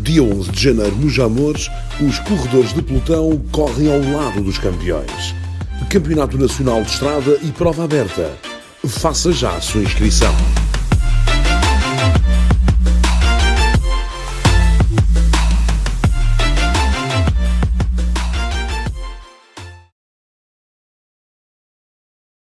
Dia 11 de janeiro, nos Amores, os corredores de pelotão correm ao lado dos campeões. Campeonato Nacional de Estrada e prova aberta. Faça já a sua inscrição.